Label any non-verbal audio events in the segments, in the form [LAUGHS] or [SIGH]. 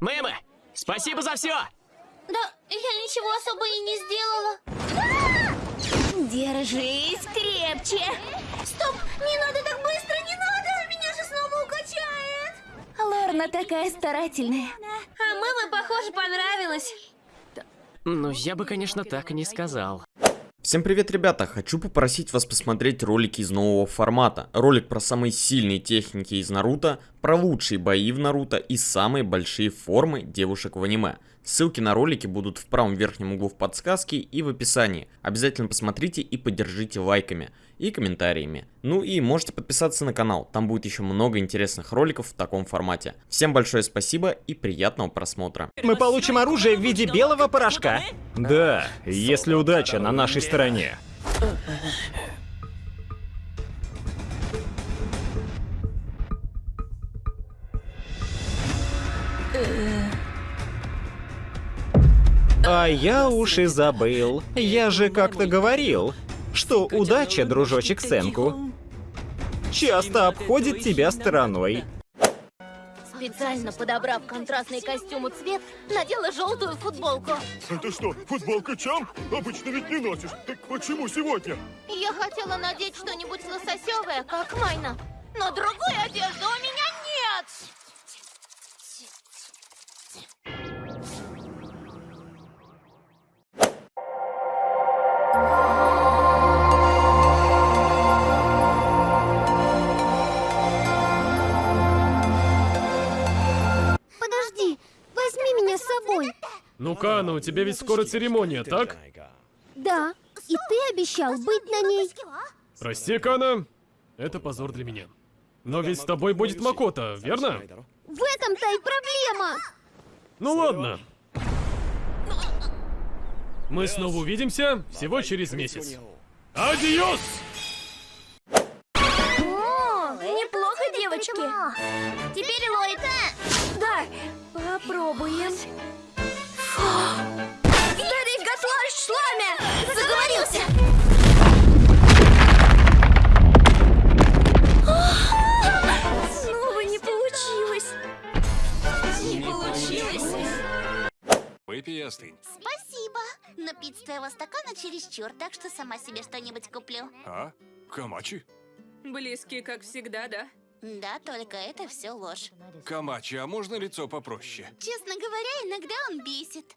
Мэмы, спасибо за все! Да, я ничего особо и не сделала. Держись крепче. Стоп, не надо так быстро, не надо! Меня же снова укачает! Лорна такая старательная. А маме, похоже, понравилось. Ну, я бы, конечно, так и не сказал. Всем привет, ребята! Хочу попросить вас посмотреть ролики из нового формата. Ролик про самые сильные техники из Наруто, про лучшие бои в Наруто и самые большие формы девушек в аниме. Ссылки на ролики будут в правом верхнем углу в подсказке и в описании. Обязательно посмотрите и поддержите лайками и комментариями. Ну и можете подписаться на канал, там будет еще много интересных роликов в таком формате. Всем большое спасибо и приятного просмотра. Мы получим оружие в виде белого порошка. Да, если удача на нашей стороне. А я уж и забыл. Я же как-то говорил, что удача, дружочек Сенку, часто обходит тебя стороной. Специально подобрав контрастный костюм и цвет, надела желтую футболку. Это что, футболка Чам? Обычно ведь не носишь. Так почему сегодня? Я хотела надеть что-нибудь лососевое, как Майна. Но другой одежды у меня Ну, у тебя ведь скоро церемония, так? Да, и ты обещал быть на ней. Прости, Кана, это позор для меня. Но ведь с тобой будет Макота, верно? В этом-то и проблема. Ну ладно. Мы снова увидимся всего через месяц. Адиос! О, неплохо, девочки. Теперь Ллойд. Да, попробуем. Старик Гаслаш Шламя! Заговорился! Снова не получилось. Не получилось. Выпей и остынь. Спасибо. Но пить с твоего стакана чересчур, так что сама себе что-нибудь куплю. А? Камачи? Близкие, как всегда, да? Да, только это все ложь. Камачи, а можно лицо попроще? Честно говоря, иногда он бесит.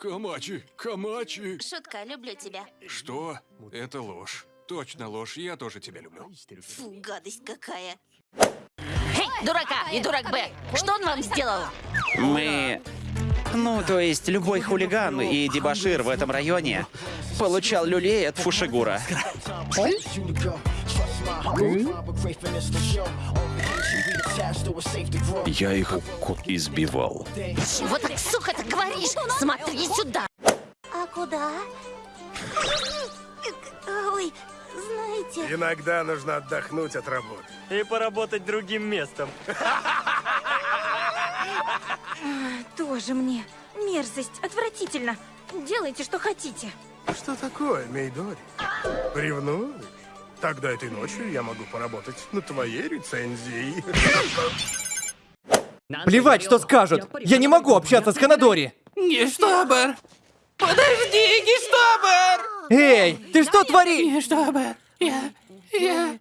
Камачи, Камачи. Шутка, люблю тебя. Что? Это ложь. Точно ложь, я тоже тебя люблю. Фу, гадость какая. Эй, дурака и дурак Б, что он вам сделал? Мы... Ну, то есть любой хулиган и дебошир в этом районе получал люлей от Фушигура. Я их избивал. Чего так, сука, ты говоришь? Смотри сюда! А куда? Ой, знаете... Иногда нужно отдохнуть от работы. И поработать другим местом. [LAUGHS] Тоже мне. Мерзость, отвратительно. Делайте, что хотите. Что такое, Мейдори? Ревнуешь? Тогда этой ночью я могу поработать над твоей рецензией. Плевать, что скажут. Я не могу общаться с Ханадори. Гештобер! Подожди, Гештобер! Эй, ты что творишь? Гештобер, я... я...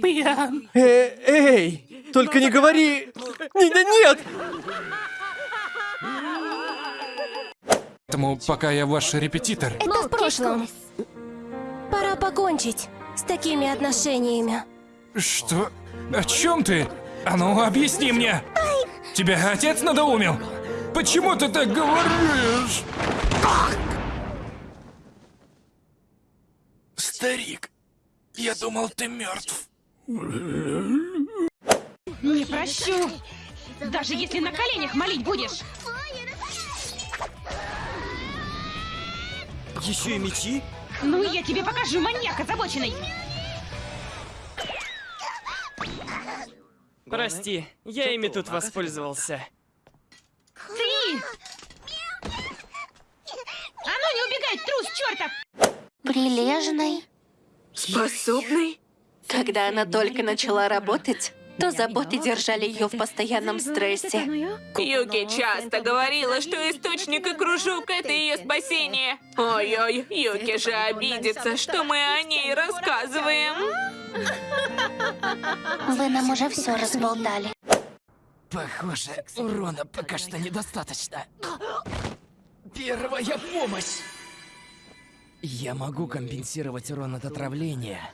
пьян. Э, эй, только не говори... Не- не- Нет! Поэтому пока я ваш репетитор. Это в прошлом. Покончить с такими отношениями. Что? О чем ты? А ну, объясни мне! Тебя отец надоумил? Почему ты так говоришь? Старик, я думал, ты мертв. Не прощу! Даже если на коленях молить будешь! Еще и мечи? Ну, я тебе покажу, маньяк озабоченный! Прости, я ими тут воспользовался. Ты! А ну не убегай, трус чертов! Прилежный. Способный? Когда она только начала работать, то заботы держали ее в постоянном стрессе. Юки часто говорила, что источник и кружок — это ее спасение. Ой-ой, Юки же обидится, что мы о ней рассказываем. Вы нам уже все разболтали. Похоже, урона пока что недостаточно. Первая помощь! Я могу компенсировать урон от отравления,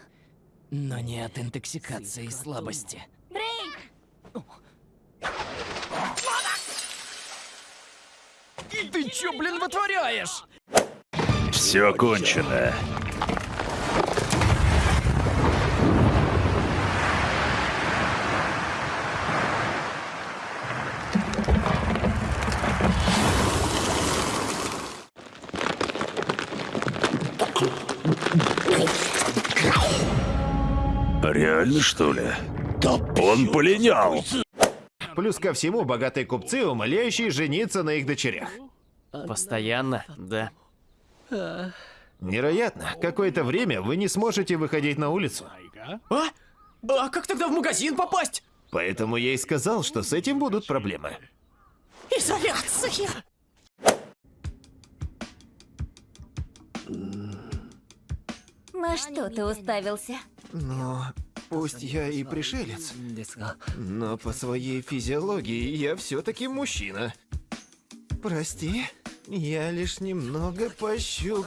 но не от интоксикации и слабости. Ты чё, блин, вытворяешь? Все кончено. Реально, что ли? Он полинял. Плюс ко всему, богатые купцы, умоляющие жениться на их дочерях. Постоянно, да. Невероятно. Какое-то время вы не сможете выходить на улицу. А? А как тогда в магазин попасть? Поэтому я и сказал, что с этим будут проблемы. Изоляция! На что ты уставился? Но пусть я и пришелец, но по своей физиологии я все-таки мужчина. Прости, я лишь немного пощуп.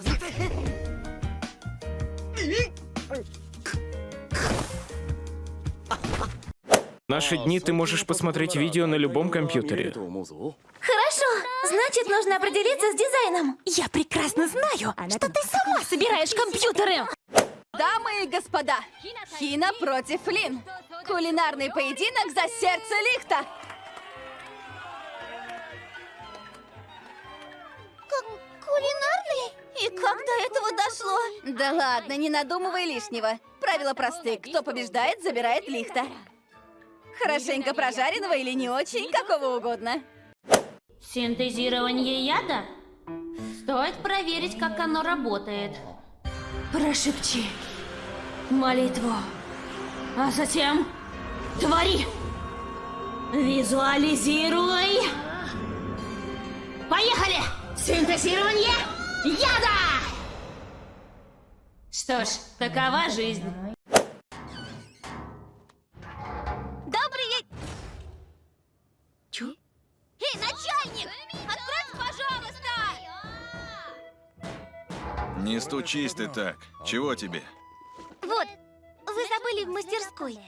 Наши дни ты можешь посмотреть видео на любом компьютере. Хорошо, значит, нужно определиться с дизайном. Я прекрасно знаю, что ты сама собираешь компьютеры. Дамы и господа, Хина против Лин. Кулинарный поединок за сердце лихта. Кулинарный? И как до этого дошло? Да ладно, не надумывай лишнего. Правила просты. Кто побеждает, забирает лихта. Хорошенько прожаренного или не очень, какого угодно. Синтезирование яда? Стоит проверить, как оно работает. Прошепчи молитву, а затем твори. Визуализируй. Поехали! Синтезирование яда! Что ж, такова жизнь. Не стучись ты так. Чего тебе? Вот, вы забыли в мастерской.